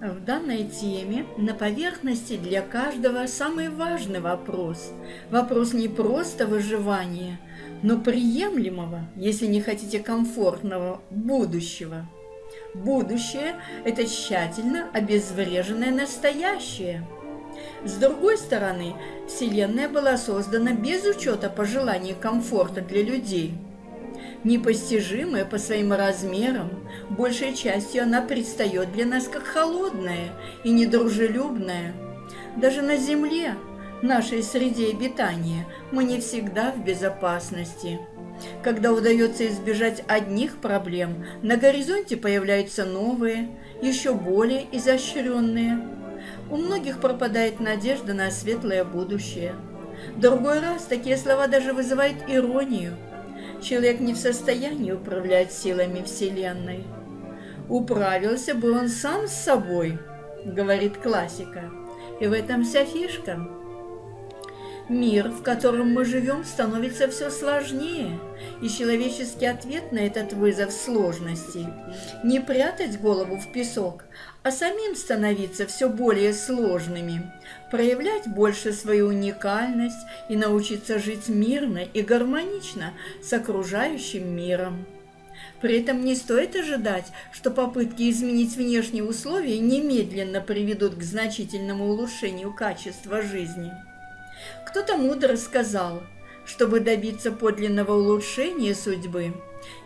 В данной теме на поверхности для каждого самый важный вопрос. Вопрос не просто выживания, но приемлемого, если не хотите комфортного, будущего. Будущее – это тщательно обезвреженное настоящее. С другой стороны, Вселенная была создана без учета пожеланий комфорта для людей – непостижимая по своим размерам, большей частью она предстает для нас как холодная и недружелюбная. Даже на Земле, нашей среде обитания, мы не всегда в безопасности. Когда удается избежать одних проблем, на горизонте появляются новые, еще более изощренные. У многих пропадает надежда на светлое будущее. Другой раз такие слова даже вызывают иронию – человек не в состоянии управлять силами Вселенной. Управился бы он сам с собой, говорит классика. И в этом вся фишка. Мир, в котором мы живем, становится все сложнее, и человеческий ответ на этот вызов сложностей – не прятать голову в песок, а самим становиться все более сложными, проявлять больше свою уникальность и научиться жить мирно и гармонично с окружающим миром. При этом не стоит ожидать, что попытки изменить внешние условия немедленно приведут к значительному улучшению качества жизни. Кто-то мудро сказал, чтобы добиться подлинного улучшения судьбы,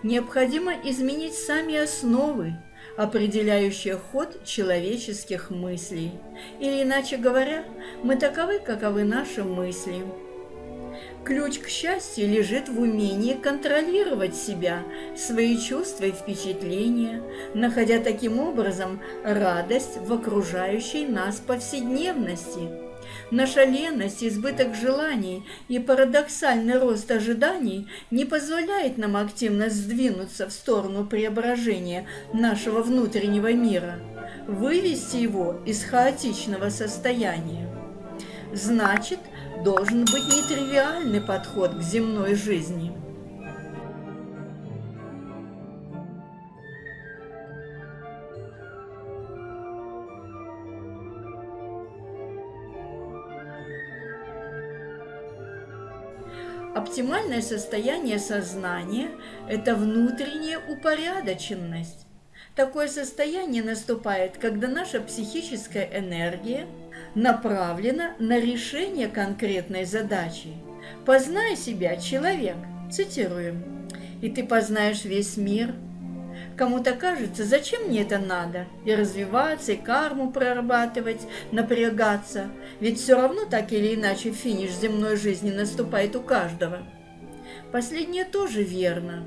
необходимо изменить сами основы, определяющие ход человеческих мыслей. Или, иначе говоря, мы таковы, каковы наши мысли. Ключ к счастью лежит в умении контролировать себя, свои чувства и впечатления, находя таким образом радость в окружающей нас повседневности – Наша леность, избыток желаний и парадоксальный рост ожиданий не позволяет нам активно сдвинуться в сторону преображения нашего внутреннего мира, вывести его из хаотичного состояния. Значит, должен быть нетривиальный подход к земной жизни – Оптимальное состояние сознания – это внутренняя упорядоченность. Такое состояние наступает, когда наша психическая энергия направлена на решение конкретной задачи. «Познай себя, человек», цитируем, «и ты познаешь весь мир, Кому-то кажется, зачем мне это надо? И развиваться, и карму прорабатывать, напрягаться. Ведь все равно так или иначе финиш земной жизни наступает у каждого. Последнее тоже верно.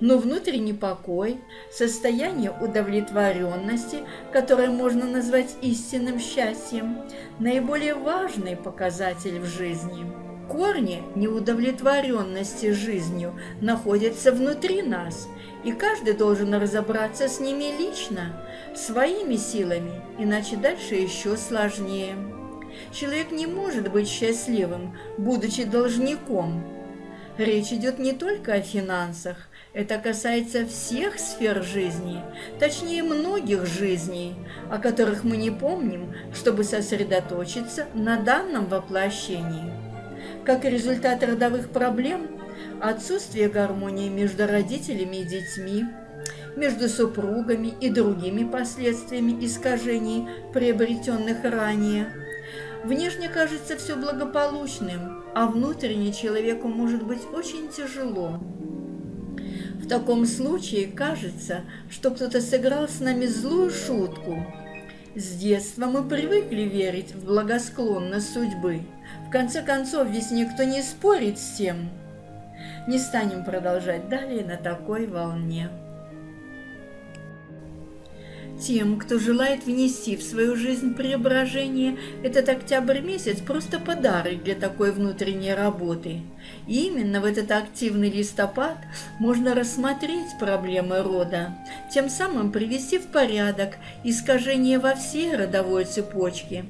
Но внутренний покой, состояние удовлетворенности, которое можно назвать истинным счастьем, наиболее важный показатель в жизни. Корни неудовлетворенности жизнью находятся внутри нас – и каждый должен разобраться с ними лично, своими силами, иначе дальше еще сложнее. Человек не может быть счастливым, будучи должником. Речь идет не только о финансах, это касается всех сфер жизни, точнее многих жизней, о которых мы не помним, чтобы сосредоточиться на данном воплощении. Как результат родовых проблем – отсутствие гармонии между родителями и детьми, между супругами и другими последствиями искажений, приобретенных ранее. Внешне кажется все благополучным, а внутренне человеку может быть очень тяжело. В таком случае кажется, что кто-то сыграл с нами злую шутку. С детства мы привыкли верить в благосклонность судьбы. В конце концов, ведь никто не спорит с тем, не станем продолжать далее на такой волне. Тем, кто желает внести в свою жизнь преображение, этот октябрь месяц просто подарок для такой внутренней работы. И именно в этот активный листопад можно рассмотреть проблемы рода, тем самым привести в порядок искажения во всей родовой цепочке,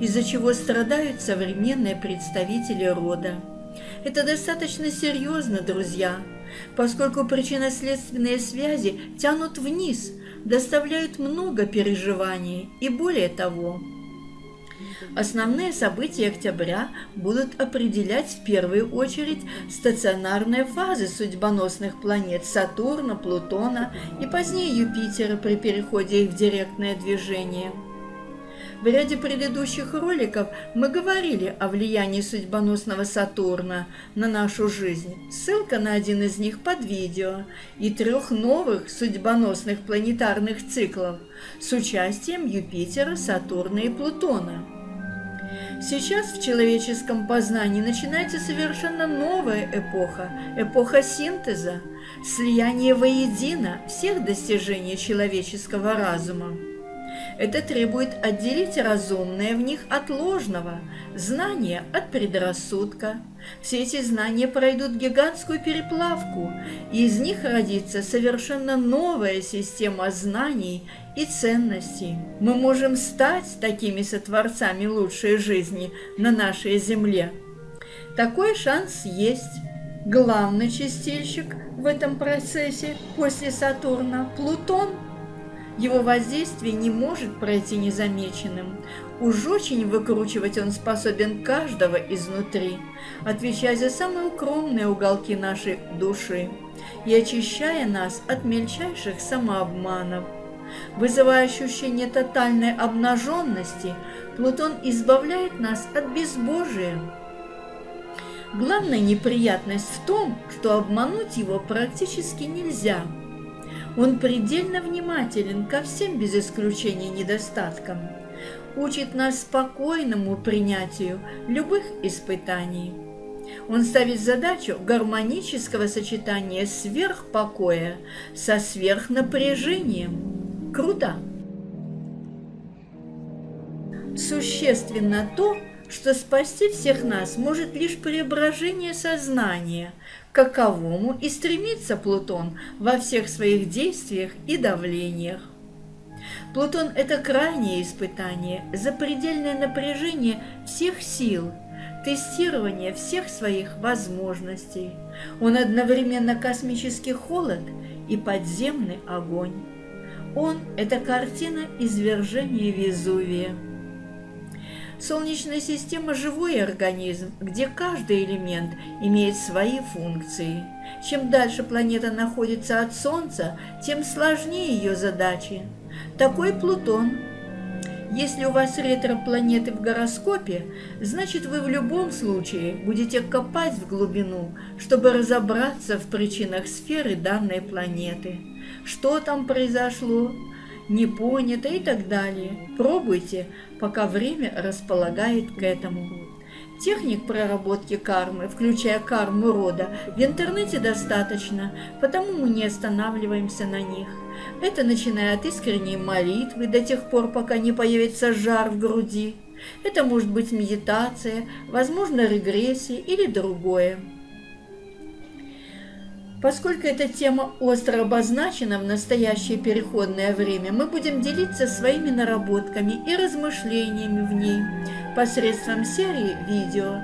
из-за чего страдают современные представители рода. Это достаточно серьезно, друзья, поскольку причинно-следственные связи тянут вниз, доставляют много переживаний и более того. Основные события октября будут определять в первую очередь стационарные фазы судьбоносных планет Сатурна, Плутона и позднее Юпитера при переходе их в директное движение – в ряде предыдущих роликов мы говорили о влиянии судьбоносного Сатурна на нашу жизнь. Ссылка на один из них под видео и трех новых судьбоносных планетарных циклов с участием Юпитера, Сатурна и Плутона. Сейчас в человеческом познании начинается совершенно новая эпоха, эпоха синтеза, слияния воедино всех достижений человеческого разума. Это требует отделить разумное в них от ложного, знания от предрассудка. Все эти знания пройдут гигантскую переплавку, и из них родится совершенно новая система знаний и ценностей. Мы можем стать такими сотворцами лучшей жизни на нашей земле. Такой шанс есть. Главный чистильщик в этом процессе после Сатурна – Плутон – его воздействие не может пройти незамеченным. Уж очень выкручивать он способен каждого изнутри, отвечая за самые укромные уголки нашей души и очищая нас от мельчайших самообманов. Вызывая ощущение тотальной обнаженности, Плутон избавляет нас от безбожия. Главная неприятность в том, что обмануть его практически нельзя – он предельно внимателен ко всем без исключения недостаткам, учит нас спокойному принятию любых испытаний. Он ставит задачу гармонического сочетания сверхпокоя со сверхнапряжением. Круто! Существенно то, что спасти всех нас может лишь преображение сознания – каковому и стремится Плутон во всех своих действиях и давлениях. Плутон – это крайнее испытание, запредельное напряжение всех сил, тестирование всех своих возможностей. Он одновременно космический холод и подземный огонь. Он – это картина извержения Везувия. Солнечная система – живой организм, где каждый элемент имеет свои функции. Чем дальше планета находится от Солнца, тем сложнее ее задачи. Такой Плутон. Если у вас ретро-планеты в гороскопе, значит вы в любом случае будете копать в глубину, чтобы разобраться в причинах сферы данной планеты. Что там произошло? Не понято и так далее. Пробуйте, пока время располагает к этому. Техник проработки кармы, включая карму рода, в интернете достаточно, потому мы не останавливаемся на них. Это начиная от искренней молитвы до тех пор, пока не появится жар в груди. Это может быть медитация, возможно регрессия или другое. Поскольку эта тема остро обозначена в настоящее переходное время, мы будем делиться своими наработками и размышлениями в ней посредством серии видео